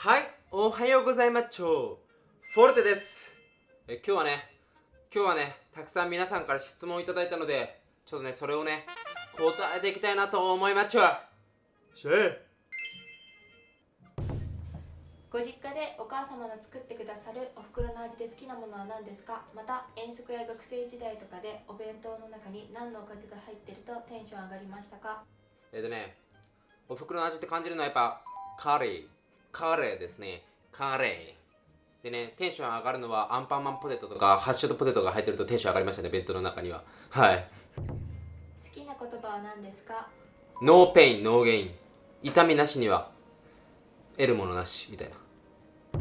はい、おはようございますちょフォルテです。え今日はね、今日はね、たくさん皆さんから質問をいただいたのでちょっとね、それをね、答えていきたいなと思いますちょシェご実家でお母様の作ってくださるお袋の味で好きなものは何ですか？また遠足や学生時代とかでお弁当の中に何のおかずが入ってるとテンション上がりましたか？えっとね、お袋の味って感じるのはやっぱカレー、カレーですね、カレー。でね、テンション上がるのはアンパンマンポテトとかハッシュドポテトが入ってるとテンション上がりましたね、弁当の中には。はい。好きな言葉は何ですか？ No pain、no gain。痛みなしには得るものなしみたいな。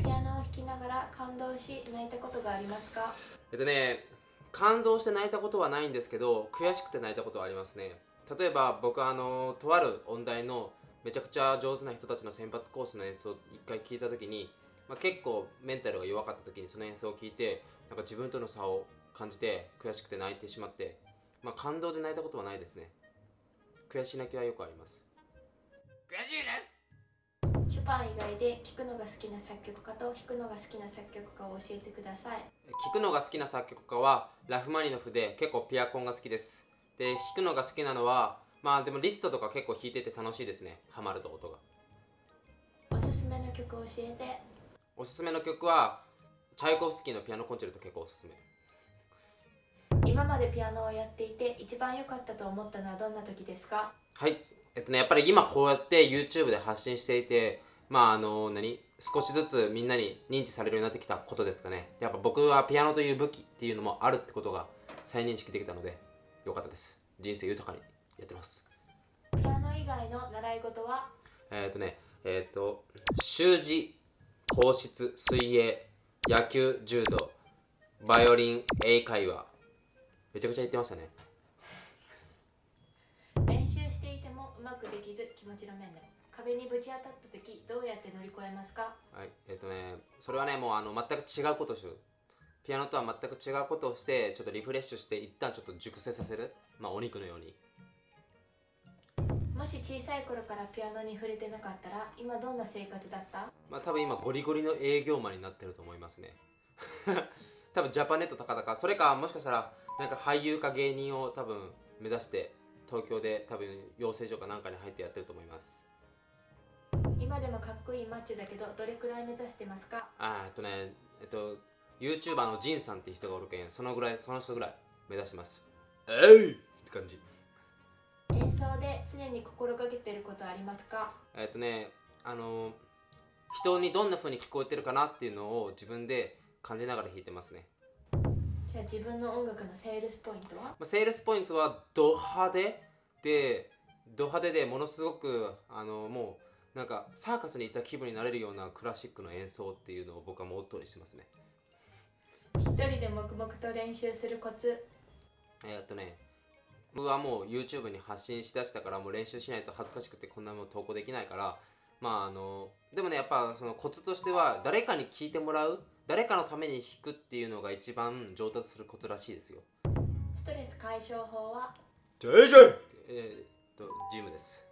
ピアノを弾きながら感動し泣いたことがありますか？えっとね感動して泣いたことはないんですけど悔しくて泣いたことはありますね。例えば僕はあのとある音大のめちゃくちゃ上手な人たちの選抜コースの演奏を一回聞いた時に、まあ、結構メンタルが弱かった時にその演奏を聞いてなんか自分との差を感じて悔しくて泣いてしまって、まあ、感動で泣いたことはないですね。悔し泣きはよくあります。悔しいです。ショパン以外で聴くのが好きな作曲家と弾くのが好きな作曲家を教えてください。聴くのが好きな作曲家はラフマニノフで結構ピアコンが好きです。で弾くのが好きなのはまあでもリストとか結構弾いてて楽しいですね。ハマると音が。おすすめの曲を教えて。おすすめの曲はチャイコフスキーのピアノコンチェルト結構おすすめ。今までピアノをやっていて一番良かったと思ったのはどんな時ですか？はい。えっとねやっぱり今こうやって YouTube で発信していてまああの何？少しずつみんなに認知されるようになってきたことですかね。やっぱ僕はピアノという武器っていうのもあるってことが再認識できたのでよかったです。人生豊かにやってます。ピアノ以外の習い事は？えっ、とねえっ、と習字硬質水泳野球柔道バイオリン英会話。めちゃくちゃ言ってましたね。練習していてもうまくできず気持ちの面でも。壁にぶち当たった時どうやって乗り越えますか？はいえっ、とねそれはねもうあの全く違うことをするピアノとは全く違うことをしてちょっとリフレッシュして一旦ちょっと熟成させる。まあお肉のようにもし小さい頃からピアノに触れてなかったら今どんな生活だった？まあ多分今ゴリゴリの営業マンになってると思いますね。多分ジャパネット高々。それかもしかしたらなんか俳優か芸人を多分目指して東京で多分養成所かなんかに入ってやってると思います。今でもかっこいいマッチョだけどどれくらい目指してますか？あーえっとねえっと YouTuber のジンさんって人がおるけんそのぐらいその人ぐらい目指してます。えい！って感じ演奏で常に心がけてることありますか？えっとねあの人にどんな風に聞こえてるかなっていうのを自分で感じながら弾いてますね。じゃあ自分の音楽のセールスポイントは？まあ、セールスポイントはド派手でド派手でものすごくあのもうなんかサーカスに行った気分になれるようなクラシックの演奏っていうのを僕はモットーにしてますね。一人で黙々と練習するコツ。えーっとね僕はもう YouTube に発信しだしたからもう練習しないと恥ずかしくてこんなもの投稿できないからまああのでもねやっぱそのコツとしては誰かに聞いてもらう誰かのために弾くっていうのが一番上達するコツらしいですよ。ストレス解消法は？ジェイジェイ！えーっとジムです。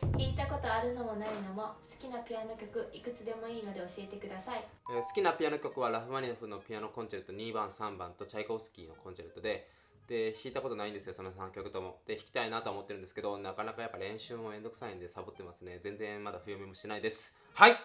弾いたことあるのもないのも好きなピアノ曲いくつでもいいので教えてください。えー好きなピアノ曲はラフマニノフのピアノコンチェルト2番3番とチャイコフスキーのコンチェルトでで弾いたことないんですよその3曲とも。で弾きたいなとは思ってるんですけどなかなかやっぱ練習もめんどくさいんでサボってますね。全然まだ冬読みもしてないです。はい！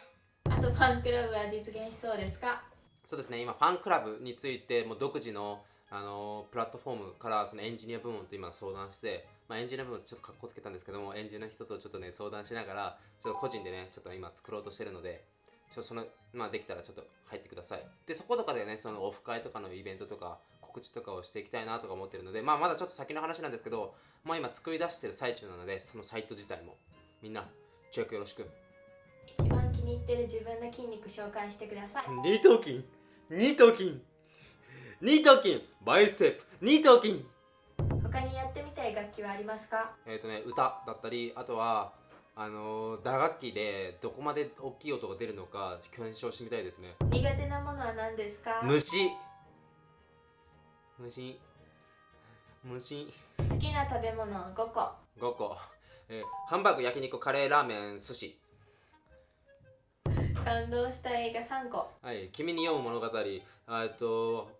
あとファンクラブは実現しそうですか？そうですね。今ファンクラブについてもう独自のあのプラットフォームからそのエンジニア部門と今相談して、まあ、エンジニア部門ちょっとかっこつけたんですけどもエンジニアの人とちょっとね相談しながらちょっと個人でねちょっと今作ろうとしてるのでちょっとそのまあできたらちょっと入ってください。でそことかでねそのオフ会とかのイベントとか告知とかをしていきたいなとか思ってるのでまあまだちょっと先の話なんですけどまあ今作り出してる最中なのでそのサイト自体もみんなチェックよろしく。一番気に入ってる自分の筋肉紹介してください。二頭筋。二頭筋。二頭筋。バイセップ。二頭筋。他にやってみたい楽器はありますか？えっ、とね歌だったりあとはあのー打楽器でどこまで大きい音が出るのか検証してみたいですね。苦手なものは何ですか？虫虫。虫。好きな食べ物5個。5個、えーハンバーグ焼肉カレーラーメン寿司。好感動した映画3個。はい、君に読む物語、あえっと、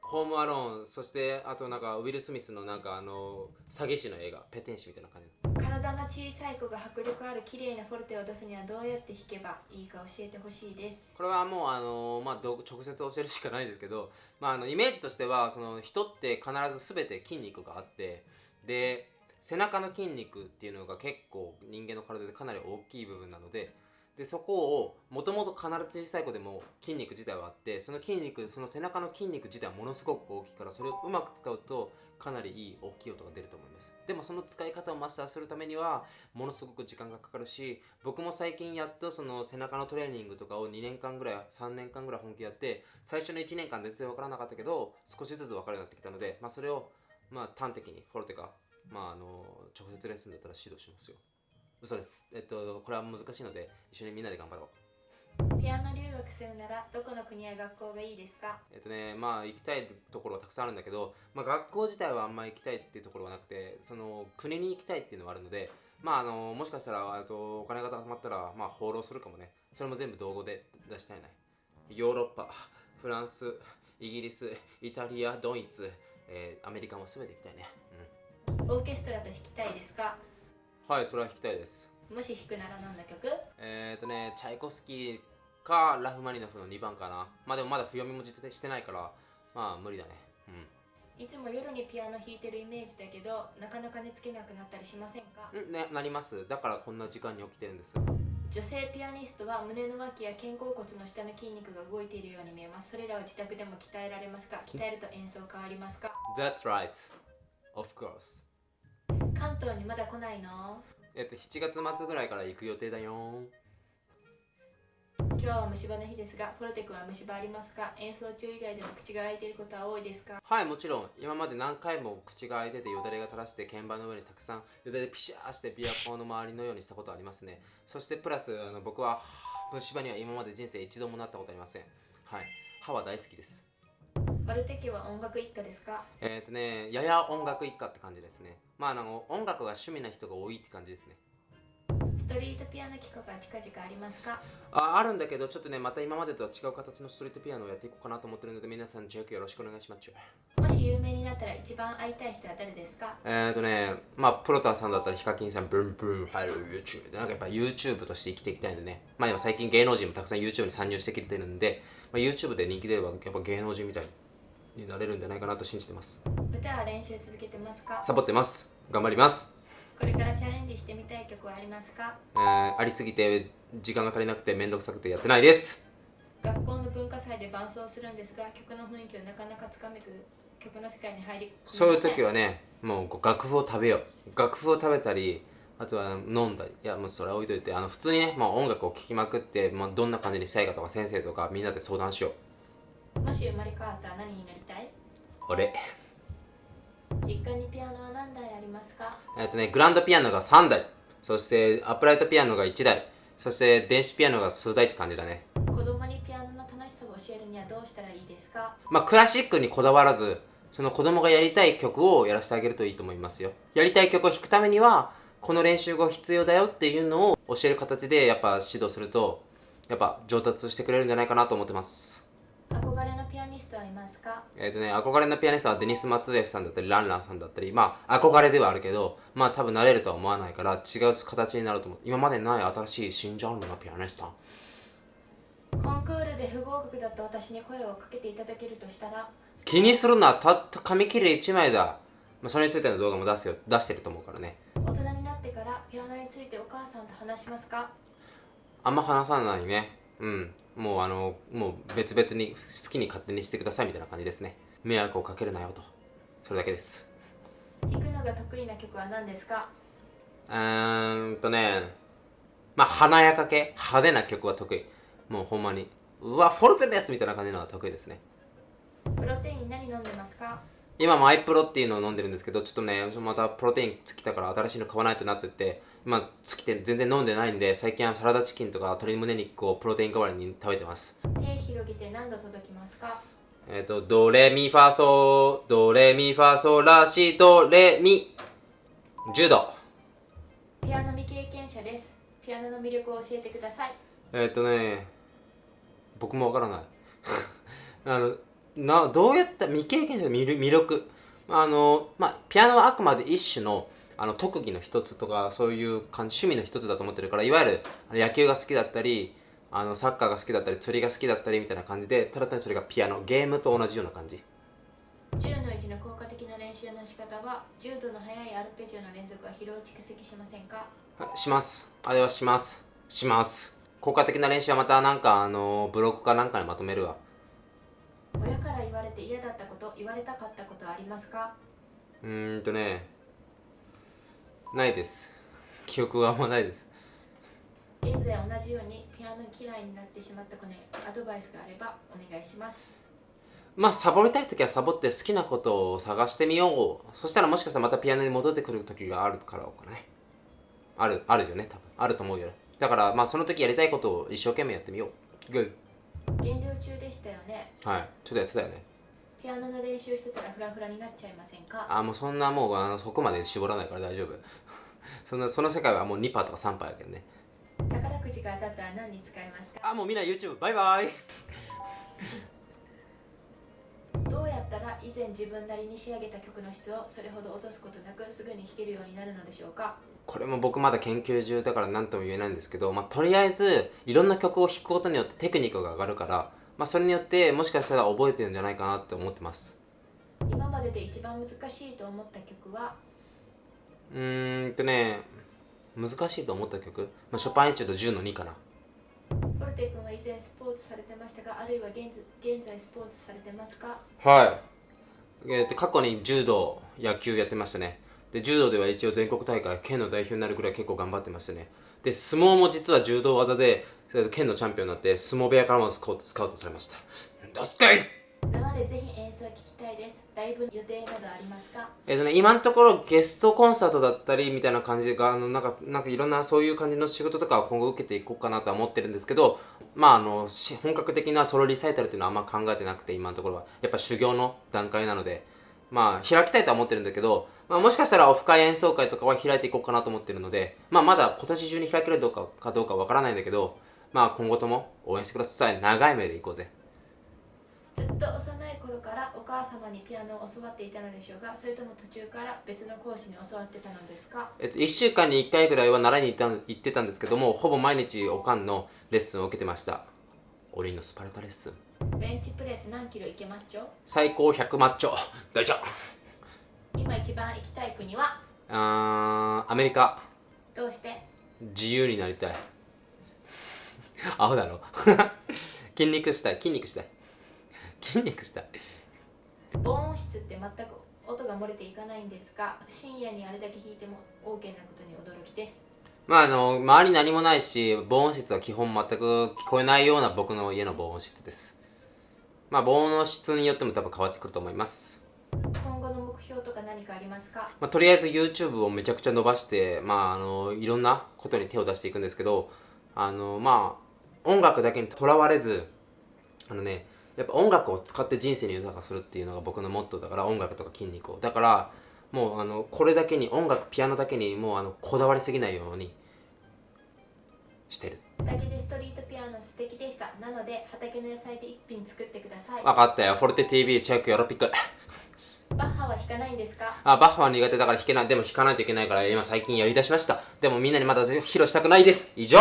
ホームアローン、そしてあとなんかウィル・スミスのなんかあの詐欺師の映画、ペテン師みたいな感じ。体の小さい子が迫力ある綺麗なフォルテを出すにはどうやって弾けばいいか教えてほしいです。これはもうあの、まあ、直接教えるしかないですけど、まあ、あのイメージとしてはその人って必ず全て筋肉があってで背中の筋肉っていうのが結構人間の体でかなり大きい部分なのででそこをもともと必ず小さい子でも筋肉自体はあってその筋肉その背中の筋肉自体はものすごく大きいからそれをうまく使うとかなりいい大きい音が出ると思います。でもその使い方をマスターするためにはものすごく時間がかかるし僕も最近やっとその背中のトレーニングとかを2年間ぐらい3年間ぐらい本気でやって最初の1年間全然分からなかったけど少しずつ分かるようになってきたので、まあ、それをまあ端的にフォルテか、まあ、あの直接レッスンだったら指導しますよ。嘘です。えっとこれは難しいので一緒にみんなで頑張ろう。ピアノ留学するならどこの国や学校がいいですか？えっとねまあ行きたいところはたくさんあるんだけど、まあ、学校自体はあんまり行きたいっていうところはなくてその国に行きたいっていうのはあるのでまああのもしかしたらあとお金が貯まったらまあ放浪するかもね。それも全部道後で出したいね。ヨーロッパフランスイギリスイタリアドイツ、えーアメリカも全て行きたいね、オーケストラと弾きたいですか？うん、はいそれは弾きたいです。もし弾くなら何の曲？えっ、とねチャイコフスキーかラフマニノフの2番かな。まあでもまだ譜読みも実してないからまあ無理だね。うん。いつも夜にピアノ弾いてるイメージだけどなかなか寝つけなくなったりしませんか？んね、なります。だからこんな時間に起きてるんです。女性ピアニストは胸の脇や肩甲骨の下の筋肉が動いているように見えます。それらを自宅でも鍛えられますか？鍛えると演奏変わりますか？That's right. Of course 関東にまだ来ないの？えっと7月末ぐらいから行く予定だよ。今日は虫歯の日ですがフォルテ君は虫歯ありますか？演奏中以外でも口が開いていることは多いですか？はいもちろん。今まで何回も口が開いててよだれが垂らして鍵盤の上にたくさんよだれピシャーしてビアコンの周りのようにしたことありますね。そしてプラスあの僕は虫歯には今まで人生一度もなったことありません。はい。歯は大好きですフォルテ家は音楽一家ですか？えっ、とねやや音楽一家って感じですね。まああの音楽が趣味な人が多いって感じですね。ストリートピアノ企画が近々ありますか？ああるんだけどちょっとねまた今までとは違う形のストリートピアノをやっていこうかなと思ってるので皆さんチェックよろしくお願いします。もし有名になったら一番会いたい人は誰ですか？えーとねまあプロタンさんだったらヒカキンさんブンブン入る YouTube なんかやっぱ YouTube として生きていきたいんでね。まあ今最近芸能人もたくさん YouTube に参入してきてるんで、まあ、YouTube で人気出ればやっぱ芸能人みたいになれるんじゃないかなと信じてます。歌は練習続けてますか？サボってます。頑張ります。これからチャレンジしてみたい曲はありますか？えー、ありすぎて時間が足りなくてめんどくさくてやってないです。学校の文化祭で伴奏するんですが曲の雰囲気をなかなかつかめず曲の世界に入りそういう時はねもう楽譜を食べよう。楽譜を食べたりあとは飲んだり。いやもうそれは置いといてあの普通にね、まあ、音楽を聴きまくって、まあ、どんな感じにしたいかとか先生とかみんなで相談しようもし生まれ変わったら何になりたい？俺。実家にピアノは何台ありますか？えっとねグランドピアノが3台。そしてアップライトピアノが1台。そして電子ピアノが数台って感じだね。子供にピアノの楽しさを教えるにはどうしたらいいですか？まあクラシックにこだわらずその子供がやりたい曲をやらせてあげるといいと思いますよ。やりたい曲を弾くためにはこの練習が必要だよっていうのを教える形でやっぱ指導するとやっぱ上達してくれるんじゃないかなと思ってますアニストはいますか？えっ、とね憧れのピアニストはデニス・マツエフさんだったりランランさんだったりまあ憧れではあるけどまあ多分慣れるとは思わないから違う形になると思う。今までにない新しい新ジャンルのピアニスト。コンクールで不合格だった私に声をかけていただけるとしたら？気にするなたった紙切れ1枚だ、まあ、それについての動画も出すよ出してると思うからね。大人になってからピアノについてお母さんと話しますか？あんま話さないね。うんもうあのもう別々に好きに勝手にしてくださいみたいな感じですね。迷惑をかけるなよと。それだけです。弾くのが得意な曲は何ですか？うーんとねまあ華やか系。派手な曲は得意。もうほんまにうわフォルテですみたいな感じのは得意ですね。プロテイン何飲んでますか？今もアイプロっていうのを飲んでるんですけどちょっとねまたプロテイン尽きたから新しいの買わないとなってて今尽きて全然飲んでないんで最近はサラダチキンとか鶏胸肉をプロテイン代わりに食べてます。手広げて何度届きますか？えっ、とドレミファソドレミファソラシドレミ。10度ピアノ未経験者です。ピアノの魅力を教えてください。えーっとね僕もわからない。あのなどうやった未経験者の魅力？あのまあピアノはあくまで一種のあの特技の一つとかそういう感じ趣味の一つだと思ってるからいわゆる野球が好きだったりあのサッカーが好きだったり釣りが好きだったりみたいな感じでただ単にそれがピアノゲームと同じような感じ。10の1の効果的な練習の仕方は10度の速いアルペジオの連続は疲労蓄積しませんか？あします。あれはします。します。効果的な練習はまたなんかあのブログかなんかにまとめるわ。親から言われて嫌だったこと言われたかったことはありますか？うーんとねないです。記憶はあんまないです。現在同じようにピアノ嫌いになってしまった子にアドバイスがあればお願いします。まあサボりたい時はサボって好きなことを探してみよう。そしたらもしかしたらまたピアノに戻ってくる時があるからかねあるあるよね多分。あると思うよだからまあその時やりたいことを一生懸命やってみよう。グッ減量中でしたよね。はい。ちょっとやってたよねピアノの練習してたらフラフラになっちゃいませんか？あもうそんなもうあのそこまで絞らないから大丈夫。そんなその世界はもう2パーとか3パーやけどね。宝くじが当たったら何に使いますか？あもうみんな YouTube バイバイ。どうやったら以前自分なりに仕上げた曲の質をそれほど落とすことなくすぐに弾けるようになるのでしょうか？これも僕まだ研究中だから何とも言えないんですけど、まあ、とりあえずいろんな曲を弾くことによってテクニックが上がるから、まあ、それによってもしかしたら覚えてるんじゃないかなって思ってます。今までで一番難しいと思った曲は？うーんとね難しいと思った曲、まあ、ショパンエチュード10の2かな。ポルテ君は以前スポーツされてましたがあるいは現現在スポーツされてますか？はい、えーと過去に柔道野球やってましたね。で柔道では一応全国大会県の代表になるくらい結構頑張ってましたね。で相撲も実は柔道技で県のチャンピオンになって相撲部屋からもスカウトスカウトされました。どすかい!生でぜひ演奏を聞きたいです。ライブ予定などありますか？えーとね、今のところゲストコンサートだったりみたいな感じがあのなんかなんかいろんなそういう感じの仕事とかを今後受けていこうかなとは思ってるんですけどまああのし本格的なソロリサイタルっていうのはあんま考えてなくて今のところは。やっぱ修行の段階なのでまあ開きたいとは思ってるんだけど、まあ、もしかしたらオフ会演奏会とかは開いていこうかなと思ってるのでまあまだ今年中に開けるどうかかどうかわからないんだけどまあ今後とも応援してください。長い目でいこうぜ。ずっと幼い頃からお母様にピアノを教わっていたのでしょうがそれとも途中から別の講師に教わってたのですか？えっと、1週間に1回ぐらいは習いに行った行ってたんですけどもほぼ毎日おかんのレッスンを受けてました。おりんのスパルタレッスン。ベンチプレス何キロいけマッチョ？最高100マッチョ。大ちゃん今一番行きたい国はあーアメリカどうして自由になりたい アホだろ。筋肉したい筋肉したい筋肉したい防音室って全く音が漏れていかないんですが深夜にあれだけ弾いても OK なことに驚きです。まああの周りに何もないし防音室は基本全く聞こえないような僕の家の防音室です。まあ防音の質によっても多分変わってくると思います。今後の目標とか何かありますか？まあ、とりあえず YouTube をめちゃくちゃ伸ばして、まあ、あのいろんなことに手を出していくんですけどあのまあ音楽だけにとらわれずあのねやっぱ音楽を使って人生に豊かするっていうのが僕のモットーだから音楽とか筋肉を。だからもうあのこれだけに音楽ピアノだけにもうあのこだわりすぎないようにしてる。畑でストリートピアノ素敵でした。なので畑の野菜で一品作ってください。分かったよ。フォルテ TV チェックよろぴくバッハは弾かないんですか？あバッファー苦手だから弾けない。でも弾かないといけないから今最近やりだしました。でもみんなにまだ披露したくないです。以上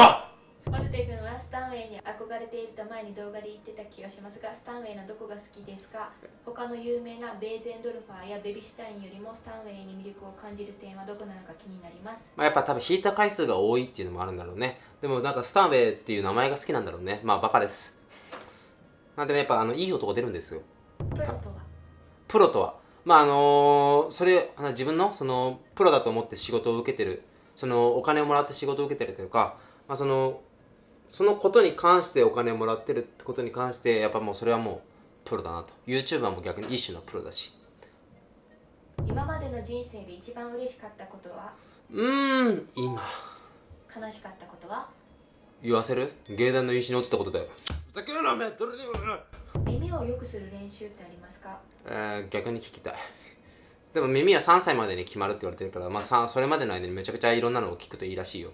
マルテ君はスタンウェイに憧れていると前に動画で言ってた気がしますがスタンウェイのどこが好きですか？他の有名なベーゼンドルファーやベビシュタインよりもスタンウェイに魅力を感じる点はどこなのか気になります。まあ、やっぱ多分弾いた回数が多いっていうのもあるんだろうね。でもなんかスタンウェイっていう名前が好きなんだろうね。まあバカです。まあでもやっぱあのいい音が出るんですよ。プロとは？プロとは？まああのそれ自分のそのプロだと思って仕事を受けてる。そのお金をもらって仕事を受けてるというか、まあ、そのそのことに関してお金をもらってるってことに関してやっぱもうそれはもうプロだなと。YouTuber も逆に一種のプロだし。今までの人生で一番嬉しかったことは？うーん今。悲しかったことは？言わせる？芸団の石に落ちたことだよ。ふざけるなめどれに耳を良くする練習ってありますか？えー逆に聞きたい。でも耳は3歳までに決まるって言われてるから、まあ、さそれまでの間にめちゃくちゃいろんなのを聞くといいらしいよ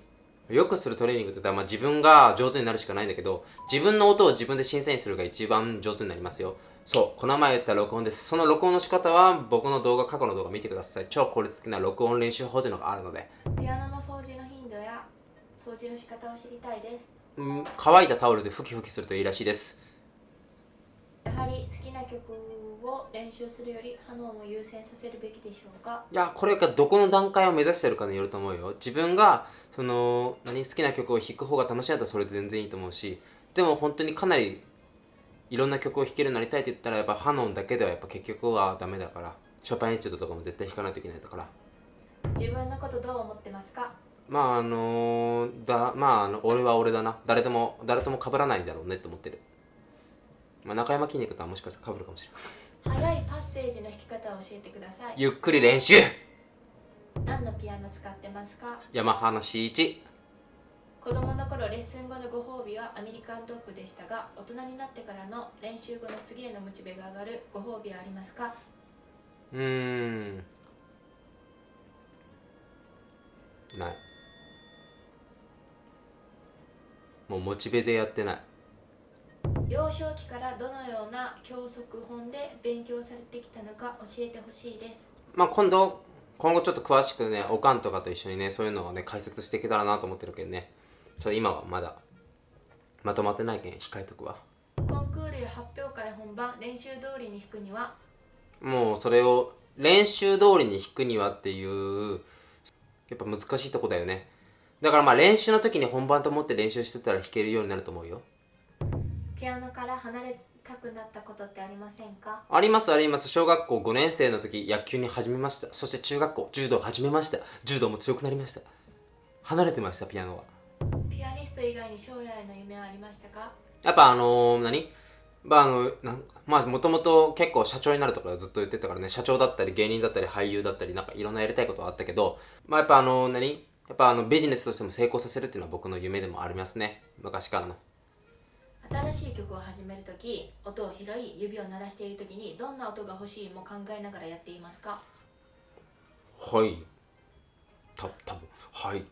よくするトレーニングって言ったら、まあ、自分が上手になるしかないんだけど自分の音を自分で審査員するが一番上手になりますよ。そう。この前言った録音です。その録音の仕方は僕の動画過去の動画見てください。超効率的な録音練習法というのがあるので。ピアノの掃除の頻度や掃除の仕方を知りたいです。うん乾いたタオルで拭き拭きするといいらしいです。やはり好きな曲を練習するよりハノンを優先させるべきでしょうか？いやこれがどこの段階を目指してるかによると思うよ。自分がその何好きな曲を弾く方が楽しいんだったらそれで全然いいと思うしでも本当にかなりいろんな曲を弾けるようになりたいって言ったらやっぱハノンだけではやっぱ結局はダメだから。ショパンエチュードとかも絶対弾かないといけないんだから。自分のことどう思ってますか？まああのだまああの俺は俺だな。誰でも誰とも被らないんだろうねって思ってる。まあ中山筋肉とはもしかしたら被るかもしれない速いパッセージの弾き方を教えてください。ゆっくり練習。何のピアノ使ってますか？ヤマハの C1 子供の頃レッスン後のご褒美はアメリカンドッグでしたが大人になってからの練習後の次へのモチベが上がるご褒美はありますか？うーん。ない。もうモチベでやってない幼少期からどのような教則本で勉強されてきたのか教えてほしいです。まあ今度今後ちょっと詳しくねおかんとかと一緒にねそういうのをね解説していけたらなと思ってるけどね。ちょっと今はまだまとまってないけん控えとくわ。コンクールや発表会本番練習通りに弾くには？もうそれを練習通りに弾くにはっていうやっぱ難しいとこだよね。だからまあ練習の時に本番と思って練習してたら弾けるようになると思うよピアノから離れたくなったことってありませんか？ありますあります。小学校5年生の時野球に始めました。そして中学校柔道を始めました。柔道も強くなりました。離れてましたピアノは。ピアニスト以外に将来の夢はありましたか？やっぱあのー、何？まああのなんまあもともと結構社長になるとかずっと言ってたからね。社長だったり芸人だったり俳優だったりなんかいろんなやりたいことはあったけどまあやっぱあのー、何？やっぱあのビジネスとしても成功させるっていうのは僕の夢でもありますね。昔からの新しい曲を始めるとき音を拾い指を鳴らしているときにどんな音が欲しいも考えながらやっていますか？はい。た多分。はい。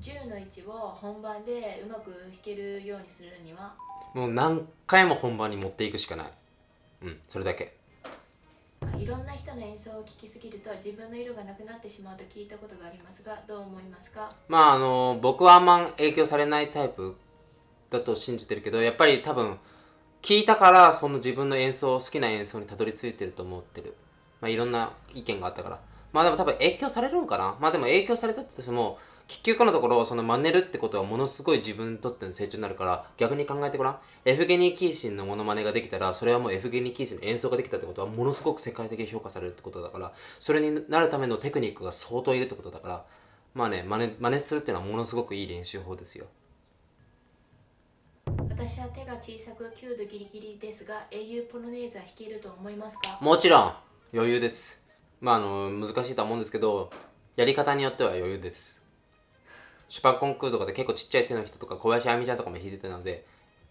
10の位置を本番でうまく弾けるようにするには？もう何回も本番に持っていくしかない。うん。それだけいろんな人の演奏を聴きすぎると自分の色がなくなってしまうと聞いたことがありますがどう思いますかまああの僕はあんま影響されないタイプだと信じてるけどやっぱり多分聞いたからその自分の演奏好きな演奏にたどり着いてると思ってる。まあいろんな意見があったから。まあでも多分影響されるんかな。まあでも影響されたとしても結局のところその真似るってことはものすごい自分にとっての成長になるから逆に考えてごらん。エフゲニー・キーシンのモノマネができたらそれはもうエフゲニー・キーシンの演奏ができたってことはものすごく世界的に評価されるってことだからそれになるためのテクニックが相当いるってことだからまあね真似真似するっていうのはものすごくいい練習法ですよ。私は手が小さく9度ギリギリですが英雄ポロネーズは弾けると思いますか？もちろん余裕です。まああの難しいとは思うんですけどやり方によっては余裕ですシュパンコンクールとかで結構ちっちゃい手の人とか小林亜美ちゃんとかも弾いてたので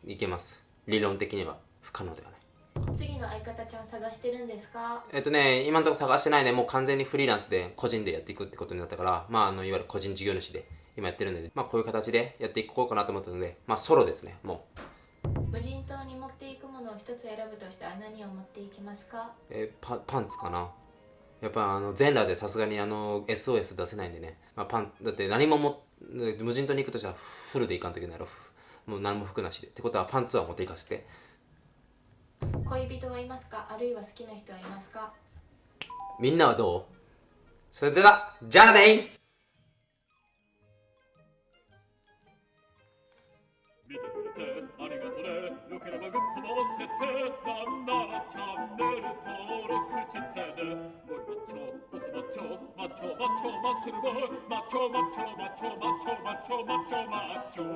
いけます。理論的には不可能ではない。次の相方ちゃん探してるんですか？えっとね今のところ探してないね。もう完全にフリーランスで個人でやっていくってことになったからまああのいわゆる個人事業主で今やってるんでまあこういう形でやっていこうかなと思ったのでまあソロですねもう。無人島に持っていくものを一つ選ぶとしたら何を持っていきますか？えーパパンツかなやっぱあの全裸でさすがにあの SOS 出せないんでね、まあ、パンだって何もも無人島に行くとしたらフルで行かんといけないやろ。もう何も服なしで。ってことはパンツは持っていかせて。恋人はいますか？あるいは好きな人はいますか？みんなはどう？それではじゃあねねよければグッドも押しててなんならチャンネル登録してねゴリマッチョボスマッチョマッチョマッチョマッスル